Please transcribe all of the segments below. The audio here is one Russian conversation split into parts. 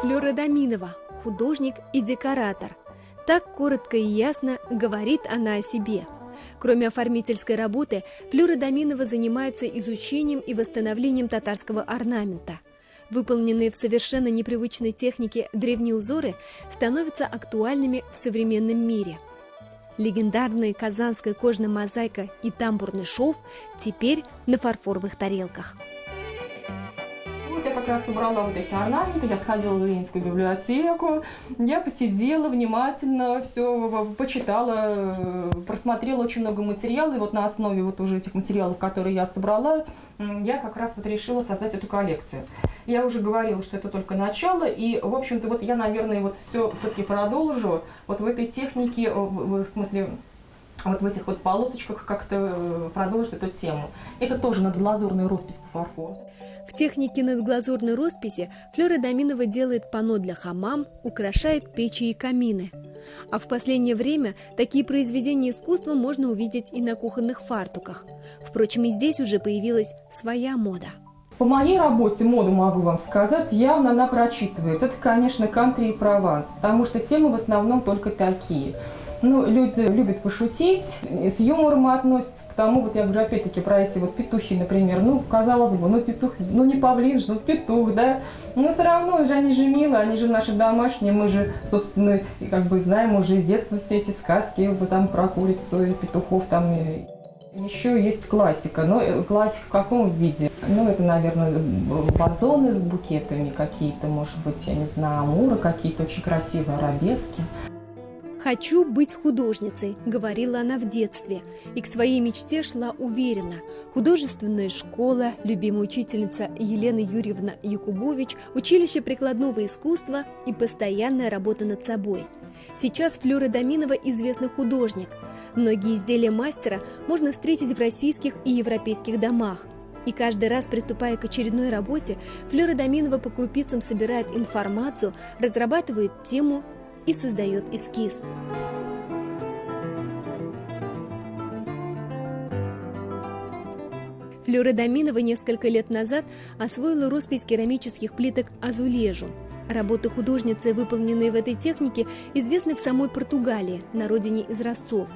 Флёра Доминова, художник и декоратор. Так коротко и ясно говорит она о себе. Кроме оформительской работы, Флёра Доминова занимается изучением и восстановлением татарского орнамента. Выполненные в совершенно непривычной технике древние узоры становятся актуальными в современном мире. Легендарная казанская кожная мозаика и тамбурный шов теперь на фарфоровых тарелках как раз собрала вот эти орнаменты, я сходила в Ленинскую библиотеку, я посидела внимательно, все почитала, просмотрела очень много материала, и вот на основе вот уже этих материалов, которые я собрала, я как раз вот решила создать эту коллекцию. Я уже говорила, что это только начало, и, в общем-то, вот я, наверное, вот все все-таки продолжу вот в этой технике, в смысле, вот в этих вот полосочках как-то э, продолжить эту тему. Это тоже надглазурная роспись по фарфору. В технике надглазурной росписи Флёра Доминова делает панно для хамам, украшает печи и камины. А в последнее время такие произведения искусства можно увидеть и на кухонных фартуках. Впрочем, и здесь уже появилась своя мода. По моей работе моду могу вам сказать, явно она прочитывается. Это, конечно, кантри и прованс, потому что темы в основном только такие – ну, люди любят пошутить, с юмором относятся к тому, вот я говорю, опять-таки, про эти вот петухи, например. Ну, казалось бы, ну, петух, ну, не павлин же, ну, петух, да. Но все равно же они же милые, они же наши домашние, мы же, собственно, как бы знаем уже из детства все эти сказки, там про курицу и петухов там. Еще есть классика, но э, классика в каком виде? Ну, это, наверное, вазоны с букетами какие-то, может быть, я не знаю, амуры какие-то очень красивые, арабески. «Хочу быть художницей», — говорила она в детстве, и к своей мечте шла уверенно. Художественная школа, любимая учительница Елена Юрьевна Якубович, училище прикладного искусства и постоянная работа над собой. Сейчас Флёра Доминова известный художник. Многие изделия мастера можно встретить в российских и европейских домах. И каждый раз, приступая к очередной работе, Флёра Доминова по крупицам собирает информацию, разрабатывает тему и создает эскиз. Флёра Доминова несколько лет назад освоила роспись керамических плиток «Азулежу». Работы художницы, выполненные в этой технике, известны в самой Португалии, на родине изразцов.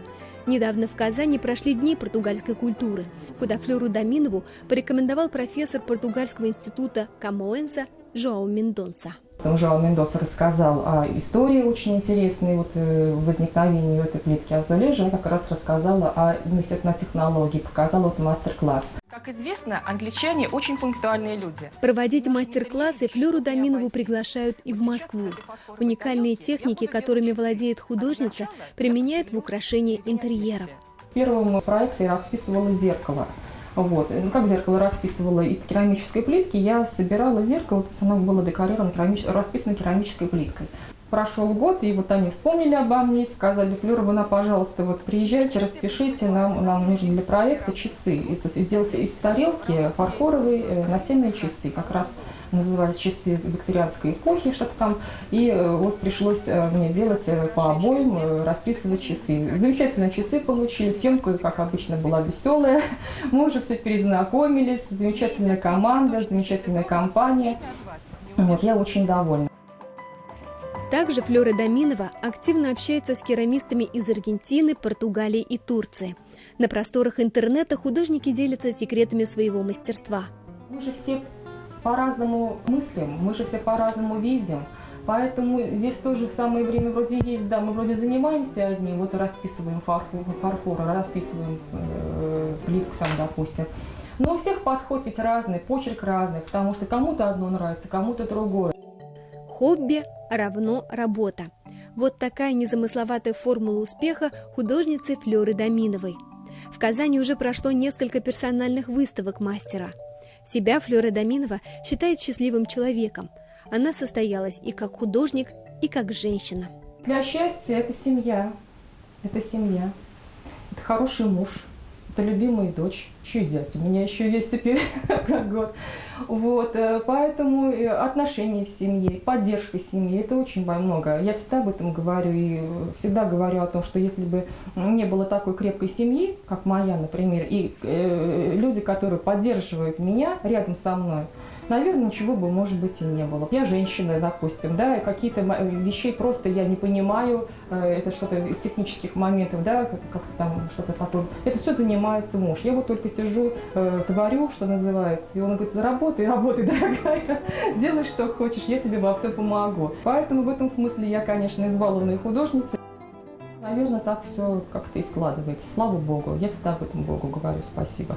Недавно в Казани прошли дни португальской культуры, куда Флёру Доминову порекомендовал профессор португальского института Камоэнса Жоау Мендонса. Там Жао Мендоса рассказал о истории очень интересной, вот э, возникновении этой плитки Азулежи. Он как раз рассказала о, ну, естественно, технологии, показала вот мастер-класс. Как известно, англичане очень пунктуальные люди. Проводить мастер-классы Флёру Доминову приглашают и в Москву. Уникальные техники, которыми владеет художница, применяют в украшении интерьеров. В первом проекте я расписывала зеркало. Вот. Ну, как зеркало расписывала из керамической плитки, я собирала зеркало, то есть оно было декорировано, керамич... расписано керамической плиткой. Прошел год, и вот они вспомнили обо мне, сказали, Флёровна, пожалуйста, вот приезжайте, распишите, нам, нам нужны для проекта часы. И, то есть сделать из тарелки фарфоровые э, настенные часы, как раз назывались часы викторианской эпохи, что-то там. И э, вот пришлось э, мне делать по обоим, расписывать часы. Замечательные часы получили, съемка, как обычно, была веселая. Мы уже все перезнакомились, замечательная команда, замечательная компания. Вот, я очень довольна. Также Флёра Доминова активно общается с керамистами из Аргентины, Португалии и Турции. На просторах интернета художники делятся секретами своего мастерства. Мы же все по-разному мыслим, мы же все по-разному видим. Поэтому здесь тоже в самое время вроде есть, да, мы вроде занимаемся одним, вот расписываем фарфор, фарфор расписываем э, плитку там, допустим. Но у всех подход ведь разный, почерк разный, потому что кому-то одно нравится, кому-то другое. Хобби равно работа. Вот такая незамысловатая формула успеха художницы Флёры Доминовой. В Казани уже прошло несколько персональных выставок мастера. Себя Флёра Доминова считает счастливым человеком. Она состоялась и как художник, и как женщина. Для счастья это семья. Это семья. Это хороший муж это любимая дочь, еще и зять у меня еще есть теперь как год. Вот, э, поэтому отношения в семье, поддержка семьи, это очень много. Я всегда об этом говорю и всегда говорю о том, что если бы не было такой крепкой семьи, как моя, например, и э, люди, которые поддерживают меня рядом со мной, наверное, ничего бы, может быть, и не было. Я женщина, допустим, да, какие-то вещей просто я не понимаю, э, это что-то из технических моментов, да, как там что-то потом. Это все занимается муж. Я вот только сижу, э, творю, что называется, и он говорит, работай, работай, дорогая, делай, что хочешь, я тебе во все помогу. Поэтому в этом смысле я, конечно, избалованная художница. Наверное, так все как-то и складывается. Слава Богу. Я всегда об этом Богу говорю спасибо.